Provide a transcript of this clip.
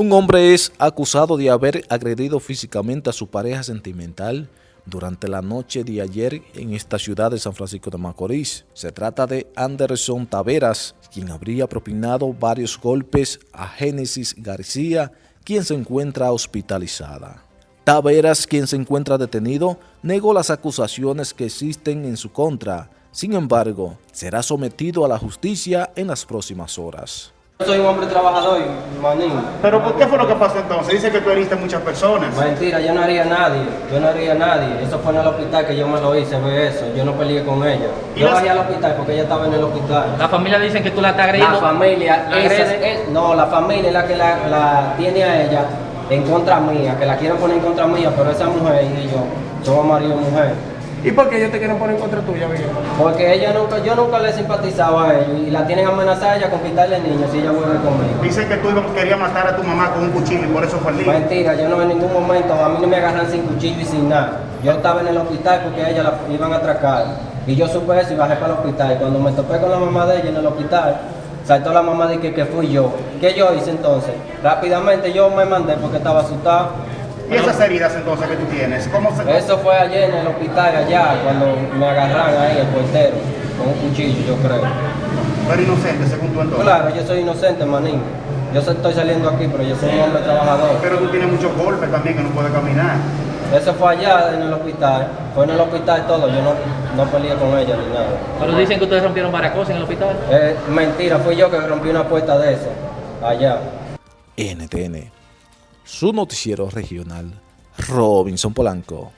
Un hombre es acusado de haber agredido físicamente a su pareja sentimental durante la noche de ayer en esta ciudad de San Francisco de Macorís. Se trata de Anderson Taveras, quien habría propinado varios golpes a Génesis García, quien se encuentra hospitalizada. Taveras, quien se encuentra detenido, negó las acusaciones que existen en su contra. Sin embargo, será sometido a la justicia en las próximas horas. Yo soy un hombre trabajador, manín. ¿Pero por qué fue lo que pasó entonces? Dice que tú heriste a muchas personas. Mentira, yo no haría a nadie, yo no haría a nadie. Eso fue en el hospital que yo me lo hice, ve eso. Yo no peleé con ella. ¿Y Yo las- bajé al hospital porque ella estaba en el hospital. La familia dicen que tú la estás La agrediendo. familia, ¿La esa agredes? es- no, la familia es la que la, la tiene a ella en contra mía, que la quieren poner en contra mía, pero esa mujer y yo somos marido y mujer. ¿Y por qué ellos te quieren poner en contra tuya, viejo? Porque ella nunca, yo nunca le simpatizaba a ellos y la tienen amenazada a ella con quitarle niños si ella vuelve conmigo. Dicen que tú querías matar a tu mamá con un cuchillo y por eso fue el lío. Mentira, yo no en ningún momento, a mí no me agarran sin cuchillo y sin nada. Yo estaba en el hospital porque ella la iban a atracar. Y yo supe eso y bajé para el hospital. Y cuando me topé con la mamá de ella en el hospital, saltó la mamá de que, que fui yo. ¿Qué yo hice entonces? Rápidamente yo me mandé porque estaba asustado. ¿Y esas heridas entonces que tú tienes? ¿Cómo se...? Eso fue ayer en el hospital allá, cuando me agarraron ahí el portero, con un cuchillo, yo creo. Eres inocente, según tú entonces. Claro, yo soy inocente, manín. Yo estoy saliendo aquí, pero yo soy un hombre trabajador. Pero tú tienes muchos golpes también que no puedes caminar. Eso fue allá en el hospital. Fue en el hospital todo. Yo no, no peleé con ella ni nada. Pero dicen que ustedes rompieron varias cosas en el hospital. Es mentira, fui yo que rompí una puerta de eso. Allá. NTN, su noticiero regional, Robinson Polanco.